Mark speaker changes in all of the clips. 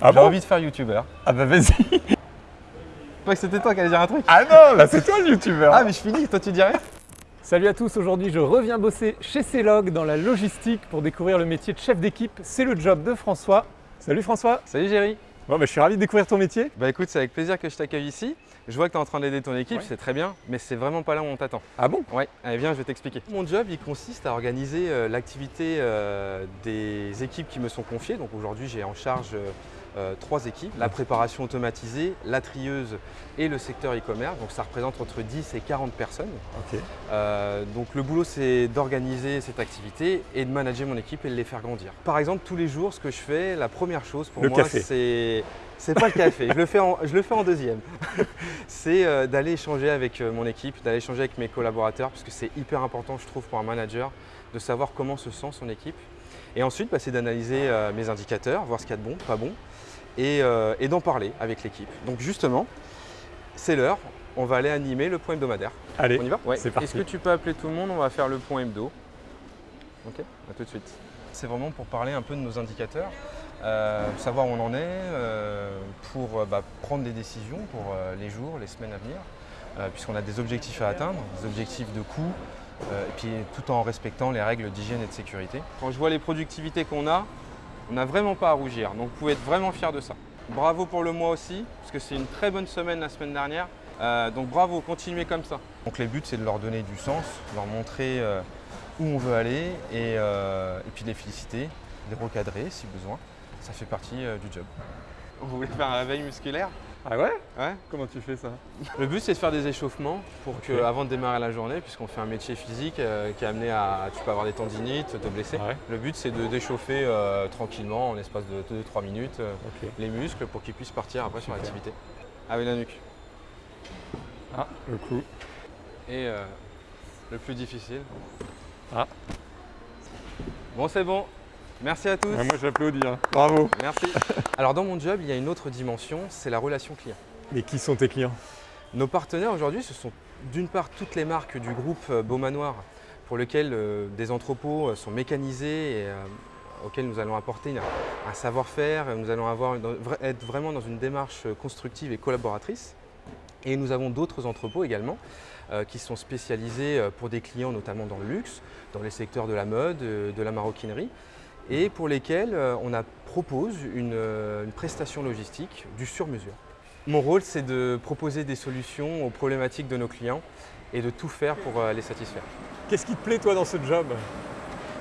Speaker 1: Ah
Speaker 2: J'ai
Speaker 1: bon
Speaker 2: envie de faire youtubeur.
Speaker 1: Ah bah vas-y
Speaker 2: Pas que c'était toi qui allais dire un truc.
Speaker 1: Ah non, là c'est toi le youtubeur
Speaker 2: Ah mais je finis, toi tu dis rien
Speaker 3: Salut à tous, aujourd'hui je reviens bosser chez Celog dans la logistique pour découvrir le métier de chef d'équipe. C'est le job de François. Salut François
Speaker 2: Salut Géry
Speaker 3: Bon bah je suis ravi de découvrir ton métier.
Speaker 2: Bah écoute, c'est avec plaisir que je t'accueille ici. Je vois que tu es en train d'aider ton équipe,
Speaker 3: Ouais.
Speaker 2: c'est très bien, mais c'est vraiment pas là où on t'attend.
Speaker 3: Ah bon?
Speaker 2: Ouais, allez viens, je vais t'expliquer. Mon job, il consiste à organiser euh, l'activité euh, des équipes qui me sont confiées. Donc aujourd'hui, j'ai en charge euh, euh, trois équipes. La préparation automatisée, la trieuse et le secteur e-commerce. Donc ça représente entre 10 et 40 personnes. Euh, donc le boulot, c'est d'organiser cette activité et de manager mon équipe et de les faire grandir. Par exemple, tous les jours, ce que je fais, la première chose pour
Speaker 3: Le
Speaker 2: moi, c'est c'est pas le café, je le fais en, je le fais en deuxième. c'est euh, d'aller échanger avec mon équipe, d'aller échanger avec mes collaborateurs, parce que c'est hyper important, je trouve, pour un manager, de savoir comment se sent son équipe. Et ensuite, bah, c'est d'analyser euh, mes indicateurs, voir ce qu'il y a de bon, pas bon, et, euh, et d'en parler avec l'équipe. Donc justement, c'est l'heure, on va aller animer le point hebdomadaire.
Speaker 3: Allez,
Speaker 2: On y va Ouais.
Speaker 3: c'est parti.
Speaker 2: Est-ce que tu peux appeler tout le monde? On va faire le point hebdo. Ok, à tout de suite. C'est vraiment pour parler un peu de nos indicateurs, euh, savoir où on en est, euh, pour bah, prendre des décisions pour euh, les jours, les semaines à venir, euh, puisqu'on a des objectifs à atteindre, des objectifs de coût, euh, et puis tout en respectant les règles d'hygiène et de sécurité. Quand je vois les productivités qu'on a, on n'a vraiment pas à rougir, donc vous pouvez être vraiment fiers de ça. Bravo pour le mois aussi, parce que c'est une très bonne semaine la semaine dernière. Euh, donc bravo, continuez comme ça. Donc les buts, c'est de leur donner du sens, leur montrer euh, où on veut aller et, euh, et puis de les féliciter, les recadrer si besoin. Ça fait partie du job. Vous voulez faire un réveil musculaire?
Speaker 3: Ah ouais?
Speaker 2: Ouais.
Speaker 3: Comment tu fais ça?
Speaker 2: Le but, c'est de faire des échauffements pour que, avant de démarrer la journée, puisqu'on fait un métier physique euh, qui est amené à, tu peux avoir des tendinites, te blesser.
Speaker 3: Ouais.
Speaker 2: Le but, c'est de d'échauffer euh, tranquillement en l'espace de 2-3 minutes euh, les muscles pour qu'ils puissent partir après sur l'activité. Ah oui, la nuque.
Speaker 3: Ah, le coup.
Speaker 2: Et le plus difficile.
Speaker 3: Ah.
Speaker 2: Bon, c'est bon. Merci à tous.
Speaker 3: moi j'applaudis, hein. bravo.
Speaker 2: Merci. Alors, dans mon job, il y a une autre dimension, c'est la relation client.
Speaker 3: Mais qui sont tes clients?
Speaker 2: Nos partenaires aujourd'hui, ce sont d'une part toutes les marques du groupe euh, Beaumanoir pour lesquelles euh, des entrepôts euh, sont mécanisés et euh, auxquels nous allons apporter une- un savoir-faire, nous allons avoir être vraiment dans une démarche constructive et collaboratrice. Et nous avons d'autres entrepôts également euh, qui sont spécialisés pour des clients notamment dans le luxe, dans les secteurs de la mode, de la maroquinerie et pour lesquels euh, on a- propose une, euh, une prestation logistique du sur-mesure. Mon rôle, c'est de proposer des solutions aux problématiques de nos clients et de tout faire pour euh, les satisfaire.
Speaker 3: Qu'est-ce qui te plaît toi dans ce job?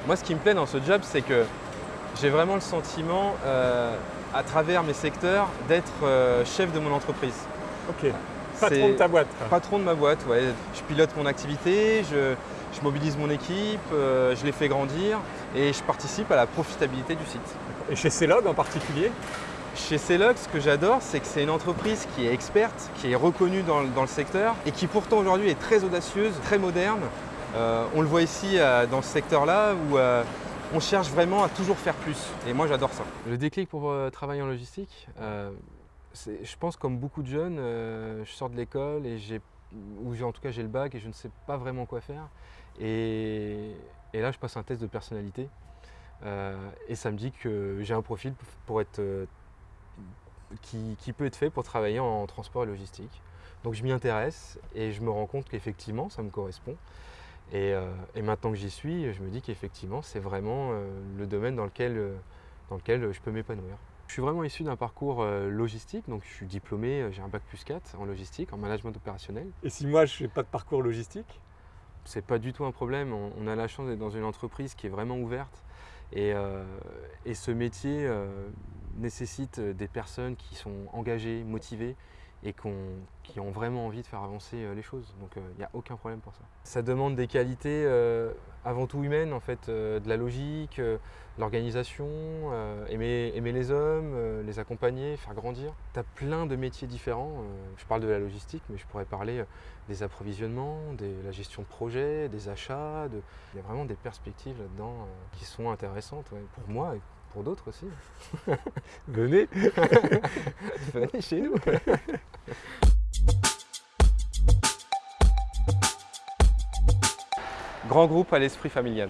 Speaker 2: Moi, ce qui me plaît dans ce job, c'est que j'ai vraiment le sentiment, euh, à travers mes secteurs, d'être euh, chef de mon entreprise.
Speaker 3: Ok. Patron de ta boîte.
Speaker 2: Patron de ma boîte, ouais. Je pilote mon activité, je, je mobilise mon équipe, euh, je les fais grandir et je participe à la profitabilité du site.
Speaker 3: Et chez Celog en particulier
Speaker 2: Chez Celux, ce que j'adore, c'est que c'est une entreprise qui est experte, qui est reconnue dans, le- dans le secteur et qui pourtant aujourd'hui est très audacieuse, très moderne. Euh, on le voit ici euh, dans ce secteur-là où euh, on cherche vraiment à toujours faire plus. Et moi, j'adore ça. Le déclic pour euh, travailler en logistique, euh, je pense comme beaucoup de jeunes, euh, je sors de l'école et j'ai, ou en tout cas j'ai le bac et je ne sais pas vraiment quoi faire. Et, et là, je passe un test de personnalité. Euh, et ça me dit que j'ai un profil pour être euh, qui, qui peut être fait pour travailler en transport et logistique. Donc je m'y intéresse et je me rends compte qu'effectivement ça me correspond. Et, euh, maintenant que j'y suis, je me dis qu'effectivement c'est vraiment le domaine dans lequel, dans lequel je peux m'épanouir. Je suis vraiment issu d'un parcours logistique, donc je suis diplômé, j'ai un bac plus 4 en logistique, en management opérationnel.
Speaker 3: Et si moi je n'ai pas de parcours logistique
Speaker 2: C'est pas du tout un problème. On, a la chance d'être dans une entreprise qui est vraiment ouverte. Et, euh, ce métier euh, nécessite des personnes qui sont engagées, motivées et qu'on- qui ont vraiment envie de faire avancer euh, les choses. Donc il n'y a aucun problème pour ça. Ça demande des qualités euh, avant tout humaines, en fait, euh, de la logique, euh, de l'organisation, euh, aimer, aimer les hommes, euh, les accompagner, faire grandir. Tu as plein de métiers différents. euh, je parle de la logistique, mais je pourrais parler euh, des approvisionnements, de la gestion de projet, des achats. Il y a vraiment des perspectives là-dedans euh, qui sont intéressantes pour moi pour d'autres aussi.
Speaker 3: Venez
Speaker 2: Venez chez nous. Grand groupe à l'esprit familial.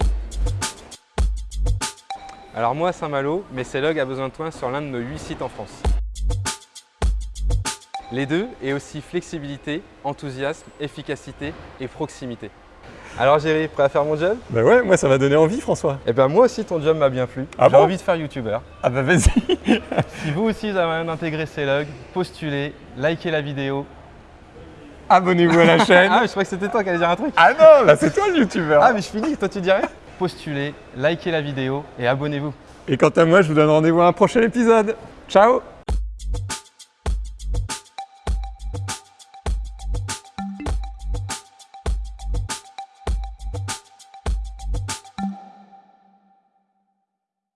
Speaker 2: Alors moi à Saint-Malo, mais Clog a besoin de toi sur l'un de nos 8 sites en France. Les deux, et aussi flexibilité, enthousiasme, efficacité et proximité. Alors Géry, prêt à faire mon job?
Speaker 3: Bah ouais, moi ça m'a donné envie François.
Speaker 2: Eh ben moi aussi ton job m'a bien plu.
Speaker 3: Ah
Speaker 2: J'ai
Speaker 3: bon?
Speaker 2: envie de faire youtubeur.
Speaker 3: Ah bah vas-y
Speaker 2: Si vous aussi vous avez envie d'intégrer Clog, postulez, likez la vidéo.
Speaker 3: Abonnez-vous à la chaîne.
Speaker 2: Ah mais je crois que c'était toi qui allais dire un truc.
Speaker 3: Ah non, là c'est toi le youtubeur.
Speaker 2: Ah mais je finis, toi tu rien Postulez, likez la vidéo et abonnez-vous.
Speaker 3: Et quant à moi, je vous donne rendez-vous à un prochain épisode. Ciao